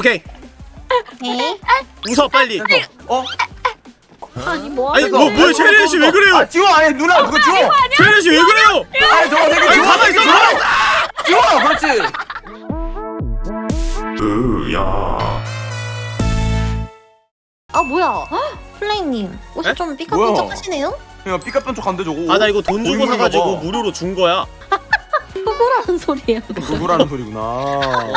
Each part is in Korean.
오케이. 네. 웃어 빨리. 어? 아니 뭐 아니 뭐? 뭐야 체리 씨왜 그래요? 아 지워. 아니 누나 그거 지워? 체리 씨왜 그래요? 아니 저거 되게 아니 지워 가만 있어 지워 지워. 그렇지. 아 뭐야? 헉, 플레이님 옷이 에? 좀 삐까뻔쩍하시네요? 야 삐까뻔쩍한데 저거? 아 나 이거 돈 주고 고인물인가 사가지고 봐. 무료로 준 거야 호구라는 소리예요. 누구라는 소리구나. 어.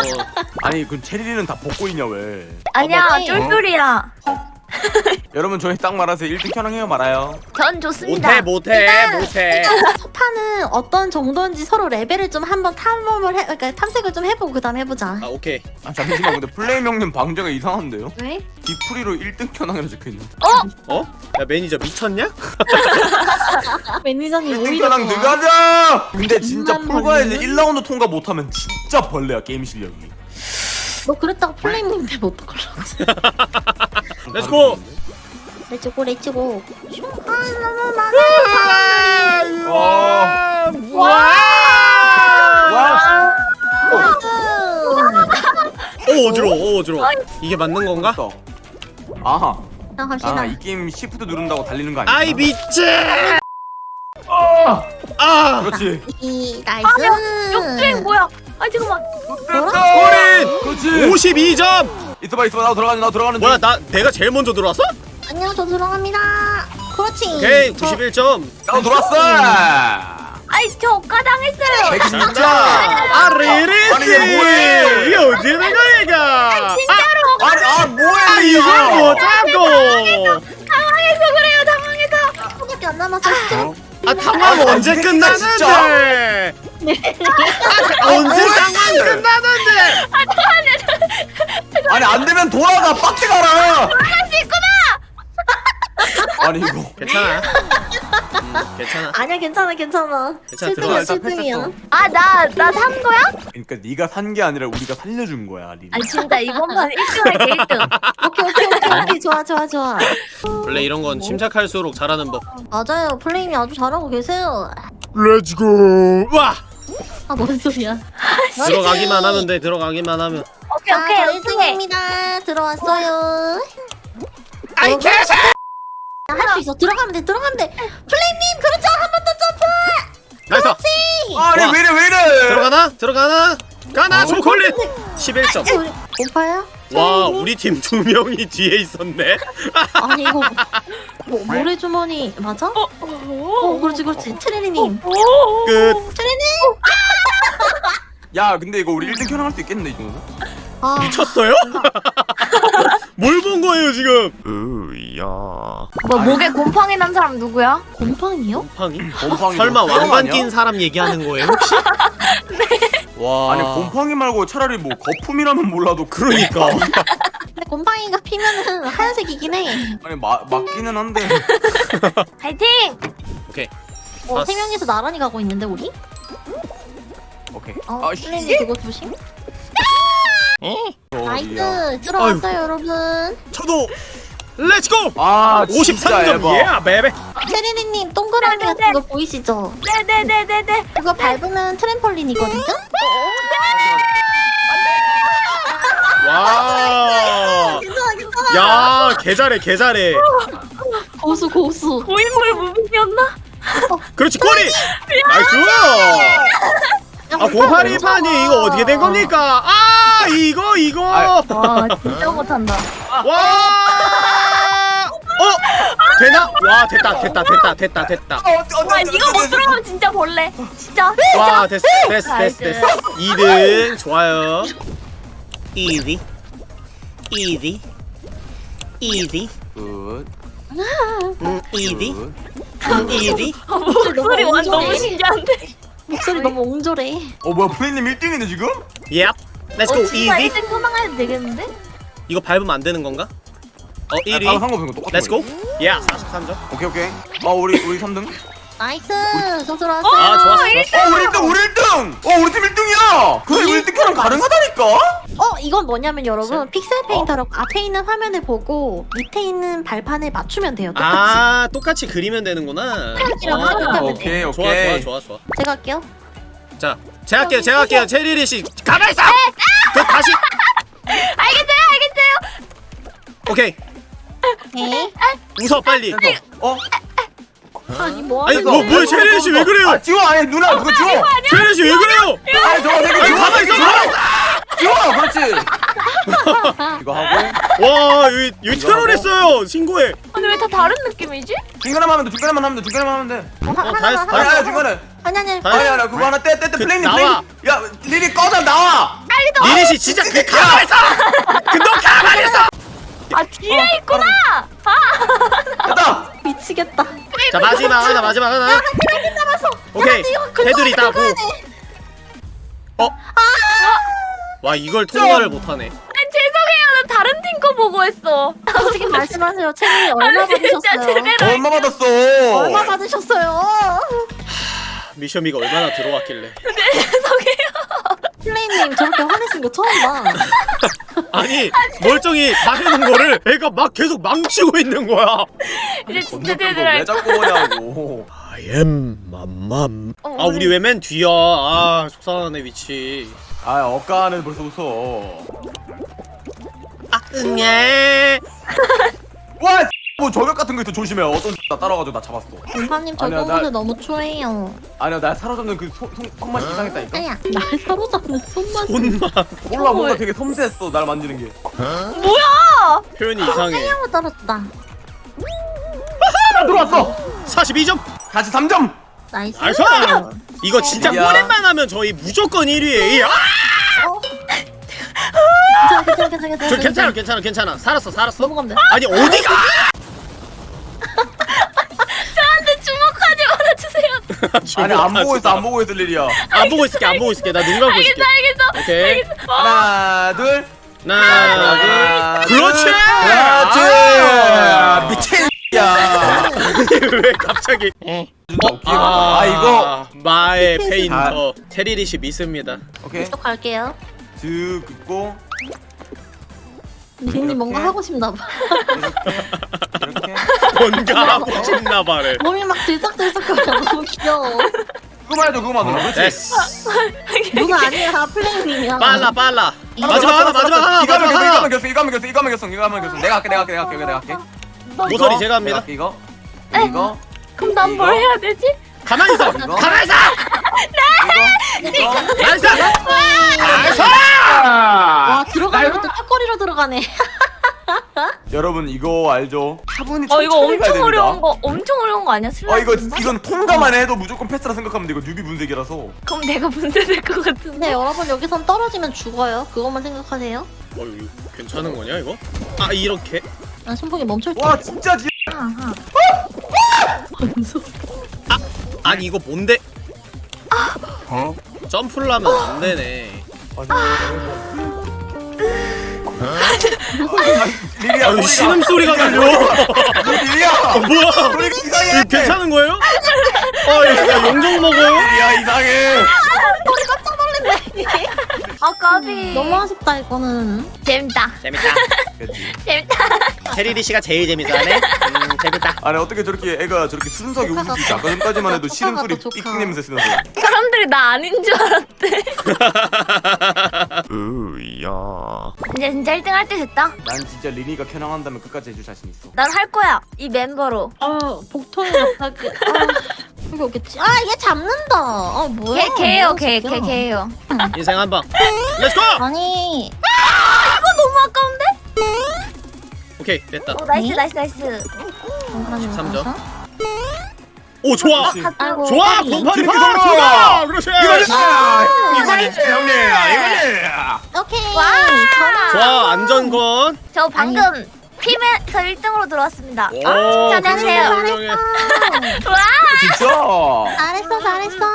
아니 그 체리는 다 벗고 있냐 왜? 아니야 맞지? 쫄쫄이야. 여러분 저희 딱 말아서 1등 켠왕해요 말아요. 전 좋습니다. 못해 못해 못해. 소파는 어떤 정도인지 서로 레벨을 좀 한번 탐험을 해, 그러니까 탐색을 좀 그 다음 해보자. 아 오케이 아 잠시만 근데 플레임 형님 방제가 이상한데요? 왜? 디프리로 1등 켠왕이라 적혀있는데 어? 야 매니저 미쳤냐? 매니저님 1등 오히려 켠왕 좋아. 들어가자 근데 진짜 풀과에서 벌리면? 1라운드 통과 못하면 진짜 벌레야 게임 실력이 너 그랬다가 플레이님 되면 어떡하려고? Let's go let's go let's go. 와. 와와 오 어지러워 오 어지러워 이게 맞는 건가? 또. 아하. 자 갑시다. 아이 게임 시프트 누른다고 달리는 거 아니야? 아이 미치 아 아! 그렇지. 이 nice. 역주행 뭐야? 아 잠깐만. 소린! 그렇지. 52점! 있어봐 있어봐. 나 들어가는 나 들어가는 뭐야 나 내가 제일 먼저 들어왔어? 안녕 저 들어갑니다. 그렇지. 오케이 저- 91점. 나 들어왔어 아이 저 억가당했어요. 백이 진짜? 아리리씨 아니, 이게? 이게 어떻게 된 거야 이거 아, 아니 아 뭐야 아 이거 이걸 못 잡고? 당황해서 그래요 당황해서. 하나밖에 안 남았어. 아. 당황 언제 끝나는데? 아, 언제 당황 끝나는데? 아니 안 되면 돌아가 빡대 가라. 할수 있구나 아니 이거 괜찮아 음, 괜찮아 아니야 괜찮아 괜찮아. 괜찮아, 들어가. 7등이야 일단 7등이야. 아나 나 산 거야? 그러니까 네가 산 게 아니라 우리가 살려준 거야 리리 아니 진짜 이번만 1등 할게 1등 오케이 오케이 오케이 오케이 좋아 좋아 좋아. 원래 이런 건 침착할수록 잘하는 법 맞아요 플레임이 아주 잘하고 계세요. Let's go 와 아 뭔 소리야? 들어가기만 하면 돼 들어가기만 하면 오케이 오케이 자, 오케이 1등입니다. 들어왔어요. 아이 개새 할 수 있어. 들어가면 돼. 들어가면 돼. 플레임님 그렇죠. 한 번 더 점프. Nice 아니 와. 왜 이래 왜 이래 들어가나 들어가나 가나 어? 초콜릿 11점 우리 공파야? 와 우리 팀 두 명이 뒤에 있었네 아니 이거 뭐, 모래주머니 맞아? 어, 어 그렇지 그렇지. 트레리님. 끝 트레리님. 야 근데 이거 우리 1등 켜랑할 수 있겠는데 이 정도? 아 미쳤어요? 뭘 본 거예요 지금 으야 뭐 목에 곰팡이 난 사람 누구야? 곰팡이요? 곰팡이? 곰팡이 설마 뭐 왕관? 낀 사람 얘기하는 거예요 혹시? 와 아니 곰팡이 말고 차라리 뭐 거품이라면 몰라도 그러니까 근데 곰팡이가 피면은 하얀색이긴 해. 아니 마, 맞기는 한데 파이팅! 오케이 어, 아, 세 명이서 나란히 가고 있는데 우리? 오케이 어, 아씨 그거 조심. Nice 들어왔어요 여러분. 저도 let's go 아 진짜 53점 에바 예 베베 체리리님 동그라미 네, 네, 같은 거 보이시죠? 네네네네네 그거 밟으면 트램펄린이거든요? 와. 야, 개 잘해, 개 잘해. 고수 고수. 고인물 무빙이었나? 그렇지, 꼬리! Nice! 아, 고파리판이 이거 어떻게 된 겁니까? 아, 이거, 이거! 아, 와 진짜 못한다 와! 어? 되나? 와, 됐다, 됐다, 됐다, 됐다, 됐다. 와 이거 못 들어가면 진짜 벌레 진짜 와, 됐어, 됐어, 됐어, 됐어. 2등, 좋아요. easy. easy. easy. Good 음, easy. easy. 목소리 완 너무. 신기한데 목소리 너무 옹졸해. 어 뭐야 플레이님 1등이네 지금? Yep. Let's go, 어 진짜 easy. 1등 소망해도 되겠는데? 이거 밟으면 안 되는 건가? 어, 1위. 아, 상관없는 거 똑같은 Let's go. 거야. Yeah, 43점. 오케이 오케이 아 우리 우리 3등 Nice. 저 들어왔어요. 아, 좋았어. 어 우리 1등 우리 1등 어 우리 팀 1등이야 근데 이거 1등 켠왕 가능하다니까 어 이건 뭐냐면 여러분 Pixel Painter로 앞에 있는 화면을 보고 밑에 있는 발판을 맞추면 돼요. 똑같이. 아, 똑같이 그리면 되는구나. 어, 하면 돼. 오케이 좋아, 좋아, 오케이 좋아, 좋아. 제가 할게요. 자, 제가 할게요, 제가 할게요. 체리리 씨, 가만 있어. 그 다시. 알겠어요 오케이 네. 웃어 빨리 어? 아니 뭐 아니 하는 뭐? 뭐야 체리 씨 왜 그래요 아 지워 아니 누나 그거 지워 체리 씨왜 그래요 아니 저거 되게 지워 가만 있어 지워 그렇지. 이거 하고. 와 여기 여기 이거 테러했어요 신고해. 아니 왜다 다른 느낌이지? 중간에만 하면 돼 중간에만 하면 돼 중간에만 하면 돼. 어, 하- 어, 다 하나 했어, 다 아니 중간에. 아니 아니. 다 아니 아니 그거 하나 떼떼떼 그, 플레임 나와. 플레임. 야 리리 꺼져 나와. 리리 씨 진짜 그 가만히 있어. 그너 가만히 있어. 아 뒤에 있구나. 아. 됐다. 미치겠다. 자 마지막 하나 마지막 하나 오케이. 테두리 따고. 어? 와 이걸 통과를 못하네 아니, 죄송해요. 나 다른 팀 거 보고 했어. 솔직히 말씀하세요 체리 얼마 아니, 진짜 받으셨어요? 얼마 받았어 얼마 받으셨어요? 미션미가 얼마나 들어왔길래 죄송해요. 플레이님 저렇게 화내신 거 처음 봐 아니 멀쩡히 다 해놓은 거를 애가 막 계속 망치고 있는 거야 이제 진짜 거왜 할 자꾸 오냐고 I am 맘맘 어, 아 우리 왜? 맨 뒤야. 아 속상하네 위치. 아 억가는 벌써 웃어. 아 응애. 와! 뭐 저격 같은 거 있어 조심해. 어떤 나 따라가지고 나 잡았어. 공파님 아니야, 저거 나- 오늘 너무 추해요. 아니야 나 사로잡는 그 손, 손, 손맛이 이상했다니까? 아야 날 사로잡는 손맛 손만 몰라 뭔가 되게 섬세했어 날 만지는 게. 뭐야? 표현이 이상해. 하고 떨어졌다. 아, 들어왔어! 42점 다시 3점. Nice. Nice 이거 진짜 야. 꼬렛만 하면 저희 무조건 1위에 아! 괜찮아! 괜찮아 괜찮아 저 괜찮아 괜찮아 괜찮아. 살았어 살았어. 넘어가면 돼 아니 어디가? 저한테 주목하지 말아주세요. 아니 안 보고 있어 안 보고 있을 일이야. 안 보고 있을게 안 보고 있을게. 나 눈 감고 있을게. 알겠어, 알겠어. 오케이. 하나 둘. 하나 둘. 그렇지! 그렇지 아. 미친 야 왜 갑자기 아, 아 이거 마의 페인터 테리리시 믿습니다 오케이 또 갈게요 드 긋고 리님 뭔가 하고 싶나 봐 이렇게 뭔가 하고 싶나 봐래 몸이 막 들썩들썩거려 너무 귀여워 눌러 그렇지 됐어 누가 아니야 플레이님이야 빨라 빨라 마지막 하나 마지막 하나 이거 하면 이거 하면 결승 이거 하면 결승 이거 하면 이거 하면 내가 할게 내가 할게 내가 할게 내가 할게 모서리 이거, 제가 합니다. 이거 이거 그럼 난뭘 이거? 해야 되지? 가만히 있어 이거? 가만히 있어 이거 이거 nice nice 와 들어가는 것도 턱걸이로 들어가네 여러분 이거 알죠? 화분이 어 이거 엄청. 어려운 거 엄청 어려운 거 아니야? 어. 이거 이건 통과만 해도 무조건 패스라 생각하면 돼 이거 newbie 분쇄기라서 그럼 내가 문제 될것 같은데. 근데 여러분 여기선 떨어지면 죽어요 그것만 생각하세요 어 이거 괜찮은 거냐 이거? 아 이렇게? 난 손목이 멈출 와 진짜 지 아하 아니 이거 뭔데? 어? 점프를 하면 안 되네 리리야 아 신음 소리가 들려 리리야 뭐야 소리가 이상해 이거 괜찮은 거예요? 아 이거 용종 먹어요? 리리야 이상해 아 까비. 너무 아쉽다 이거는 재밌다. 재밌다 그치. 재밌다. 테리리 씨가 제일 재밌어하네 음 재밌다 아니 어떻게 저렇게 애가 저렇게 순수하게 웃을 수 있지 아까 전까지만 해도 싫은 소리. 삑삑 냄새 쓰면서 사람들이 나 아닌 줄 알았대. 으야 이제 진짜 1등 할 때 됐다. 난 진짜 리니가 켜랑한다면 끝까지 해줄 자신 있어 난 할 거야. 이 멤버로. 아 복통이 갑자기 아 여기 오겠지 아 얘 잡는다 아 뭐야 걔. 뭐야, 걔. 걔 걔예요. 인생 한 방 let's go! 아니 이거 너무 아까운데? 오케이 됐다 어 nice 네? Nice nice. 공간이 13점. 와서. 오 좋아 그렇지. 아이고 좋아 지름길 파! 좋아 그렇지 이거지 아, 이거지 형님 이거지 오케이 와. 좋아 안전권 저 방금 팀에서 1등으로 들어왔습니다. 오 아, 훌륭해. 와. 진짜 잘했어 잘했어.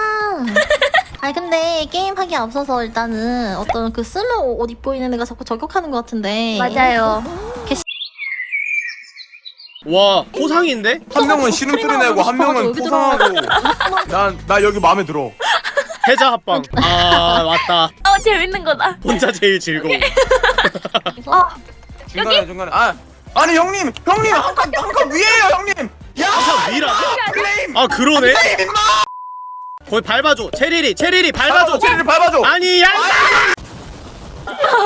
아니 근데 게임하기 앞서서 일단은 어떤 그 스모 옷 입고 있는 애가 자꾸 저격하는 것 같은데. 맞아요. 와 호상인데? 한 명은 신음 소리 내고 한 명은 여기 포상하고. 난 나 여기 마음에 들어. 해자 합방. 아 왔다. 어 재밌는 거다. 혼자 제일 즐거워. 어 중간에 중간에. 아 아니 형님 형님 한칸 한 칸 위에요 형님 야 위라고? 플레임 아 그러네 플레임 임마 거기 밟아줘 체리리 체리리 밟아줘 밟아줘 체리를 밟아줘 아니 야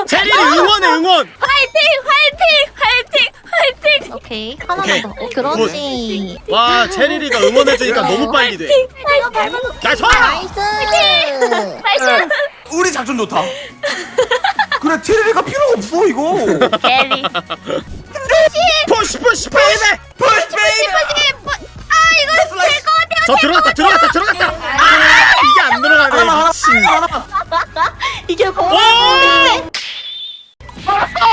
체리리 응원해 응원 화이팅 화이팅 화이팅 오케이 하나만 오케이. 더 어, 그렇지 와 체리리가 응원해주니까 너무 빨리 돼 이거 밟아 nice nice nice. 우리 작전 좋다. 그래 carry가 필요가 없어 이거. carry. push push baby push baby. 아. 저 들어갔다 들어갔다 들어갔다. 아 이게 안 들어가네 하나 미친. 하나. 이게 오 뭐야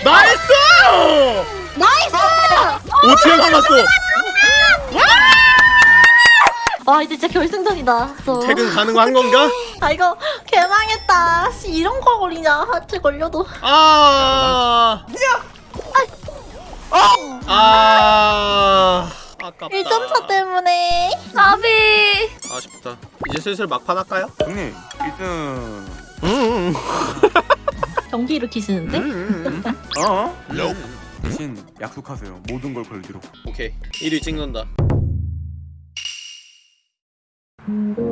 nice! nice! 5층 남았어 와! 이제 진짜 결승전이다. 써. 퇴근 가능한 건가? 아 이거 개망했다. 씨 이런 거 걸리냐? 하트 걸려도. 아. 아. 아 깝다 1점차 때문에 까비. 아쉽다 이제 슬슬 막판 할까요? 형님 1등. 음, 경기 일으키시는데? 음. 어? 대신 약속하세요. 모든 걸 걸기로. 오케이 1위 찍는다 음.